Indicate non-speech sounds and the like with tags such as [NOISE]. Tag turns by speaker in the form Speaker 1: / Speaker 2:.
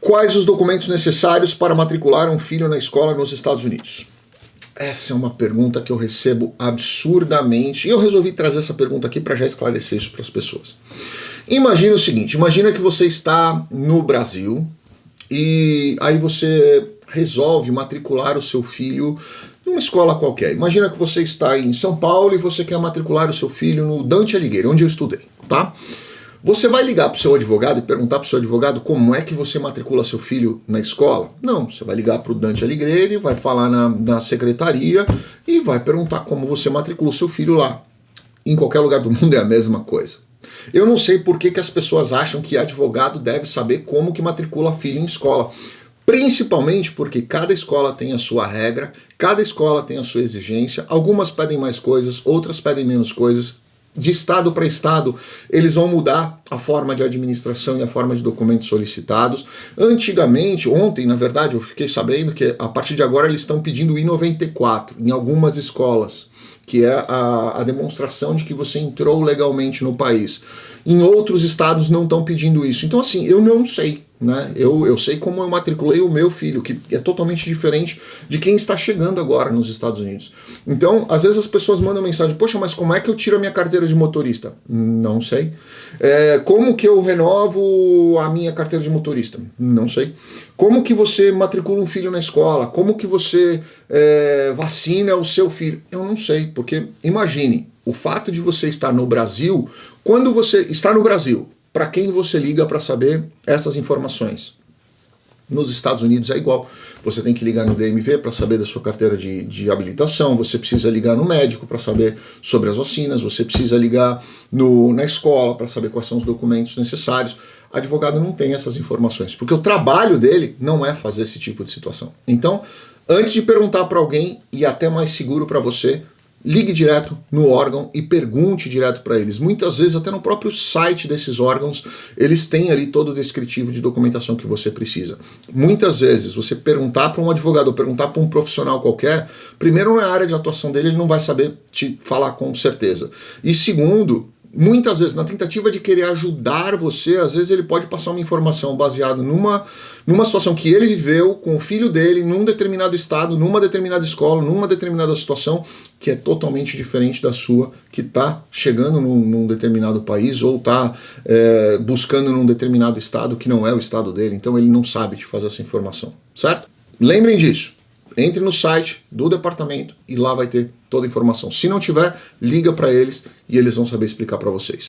Speaker 1: Quais os documentos necessários para matricular um filho na escola nos Estados Unidos? Essa é uma pergunta que eu recebo absurdamente e eu resolvi trazer essa pergunta aqui para já esclarecer isso para as pessoas. Imagina o seguinte, imagina que você está no Brasil e aí você resolve matricular o seu filho numa escola qualquer. Imagina que você está em São Paulo e você quer matricular o seu filho no Dante Alighieri, onde eu estudei, tá? Você vai ligar para o seu advogado e perguntar para o seu advogado como é que você matricula seu filho na escola? Não, você vai ligar para o Dante Alighieri, vai falar na, na secretaria e vai perguntar como você matricula seu filho lá. Em qualquer lugar do [LAUGHS] mundo é a mesma coisa. Eu não sei por que, que as pessoas acham que advogado deve saber como que matricula filho em escola. Principalmente porque cada escola tem a sua regra, cada escola tem a sua exigência, algumas pedem mais coisas, outras pedem menos coisas, de estado para estado, eles vão mudar a forma de administração e a forma de documentos solicitados. Antigamente, ontem, na verdade, eu fiquei sabendo que a partir de agora eles estão pedindo o I-94 em algumas escolas, que é a, a demonstração de que você entrou legalmente no país. Em outros estados não estão pedindo isso. Então, assim, eu não sei. Né? Eu, eu sei como eu matriculei o meu filho, que é totalmente diferente de quem está chegando agora nos Estados Unidos. Então, às vezes as pessoas mandam mensagem, poxa, mas como é que eu tiro a minha carteira de motorista? Não sei. É, como que eu renovo a minha carteira de motorista? Não sei. Como que você matricula um filho na escola? Como que você é, vacina o seu filho? Eu não sei, porque imagine, o fato de você estar no Brasil, quando você está no Brasil, para quem você liga para saber essas informações? Nos Estados Unidos é igual. Você tem que ligar no DMV para saber da sua carteira de, de habilitação, você precisa ligar no médico para saber sobre as vacinas, você precisa ligar no, na escola para saber quais são os documentos necessários. Advogado não tem essas informações, porque o trabalho dele não é fazer esse tipo de situação. Então, antes de perguntar para alguém, e até mais seguro para você, ligue direto no órgão e pergunte direto para eles. Muitas vezes até no próprio site desses órgãos, eles têm ali todo o descritivo de documentação que você precisa. Muitas vezes você perguntar para um advogado perguntar para um profissional qualquer, primeiro na é área de atuação dele, ele não vai saber te falar com certeza. E segundo, muitas vezes, na tentativa de querer ajudar você, às vezes ele pode passar uma informação baseada numa, numa situação que ele viveu com o filho dele, num determinado estado, numa determinada escola, numa determinada situação, que é totalmente diferente da sua, que está chegando num, num, determinado país ou está é, buscando num determinado estado que não é o estado dele, então ele não sabe te fazer essa informação, certo? Lembrem disso. Entre no site do departamento e lá vai ter toda a informação. Se não tiver, liga para eles e eles vão saber explicar para vocês.